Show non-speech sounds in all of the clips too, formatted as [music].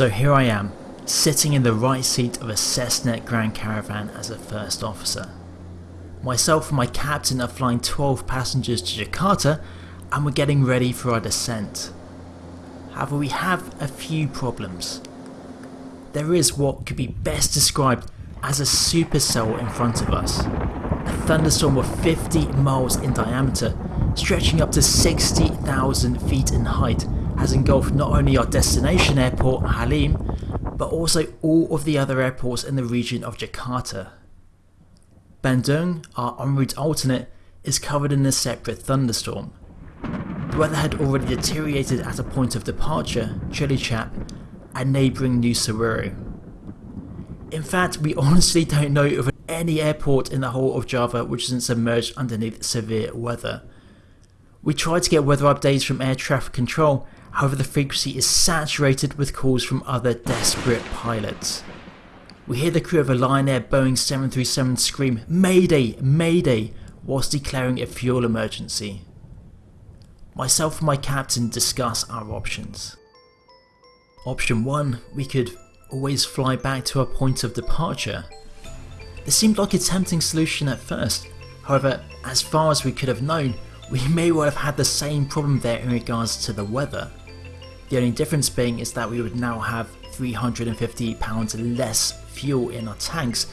So here I am, sitting in the right seat of a Cessna Grand Caravan as a first officer. Myself and my captain are flying 12 passengers to Jakarta and we're getting ready for our descent. However we have a few problems. There is what could be best described as a supercell in front of us. A thunderstorm of 50 miles in diameter, stretching up to 60,000 feet in height, has engulfed not only our destination airport, Halim, but also all of the other airports in the region of Jakarta. Bandung, our en route alternate, is covered in a separate thunderstorm. The weather had already deteriorated at a point of departure, Cilacap, and neighbouring Nusa In fact, we [laughs] honestly don't know of any airport in the whole of Java which isn't submerged underneath severe weather. We tried to get weather updates from air traffic control, however the frequency is saturated with calls from other desperate pilots. We hear the crew of a Lion Air Boeing 737 scream Mayday, Mayday whilst declaring a fuel emergency. Myself and my captain discuss our options. Option 1, we could always fly back to our point of departure. This seemed like a tempting solution at first, however as far as we could have known, we may well have had the same problem there in regards to the weather. The only difference being is that we would now have 350 pounds less fuel in our tanks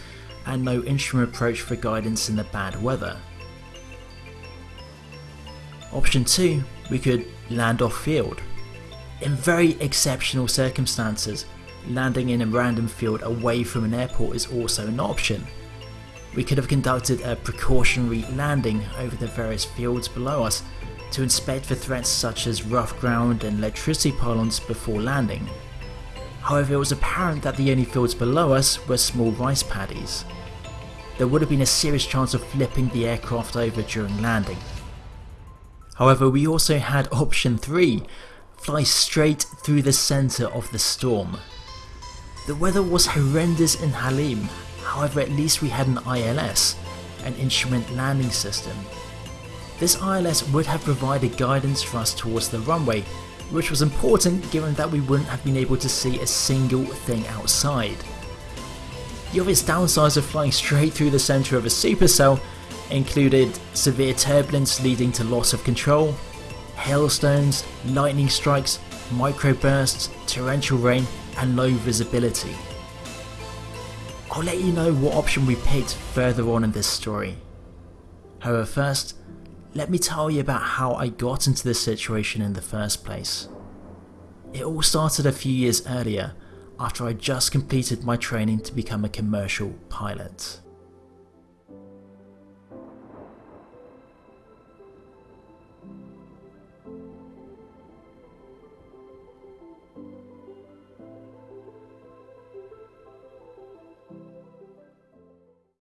and no instrument approach for guidance in the bad weather. Option 2, we could land off field. In very exceptional circumstances, landing in a random field away from an airport is also an option. We could have conducted a precautionary landing over the various fields below us to inspect for threats such as rough ground and electricity pylons before landing. However, it was apparent that the only fields below us were small rice paddies. There would have been a serious chance of flipping the aircraft over during landing. However, we also had option 3, fly straight through the centre of the storm. The weather was horrendous in Halim, however at least we had an ILS, an instrument landing system. This ILS would have provided guidance for us towards the runway, which was important given that we wouldn't have been able to see a single thing outside. The obvious downsides of flying straight through the centre of a supercell included severe turbulence leading to loss of control, hailstones, lightning strikes, microbursts, torrential rain and low visibility. I'll let you know what option we picked further on in this story. However first, let me tell you about how I got into this situation in the first place. It all started a few years earlier after I just completed my training to become a commercial pilot.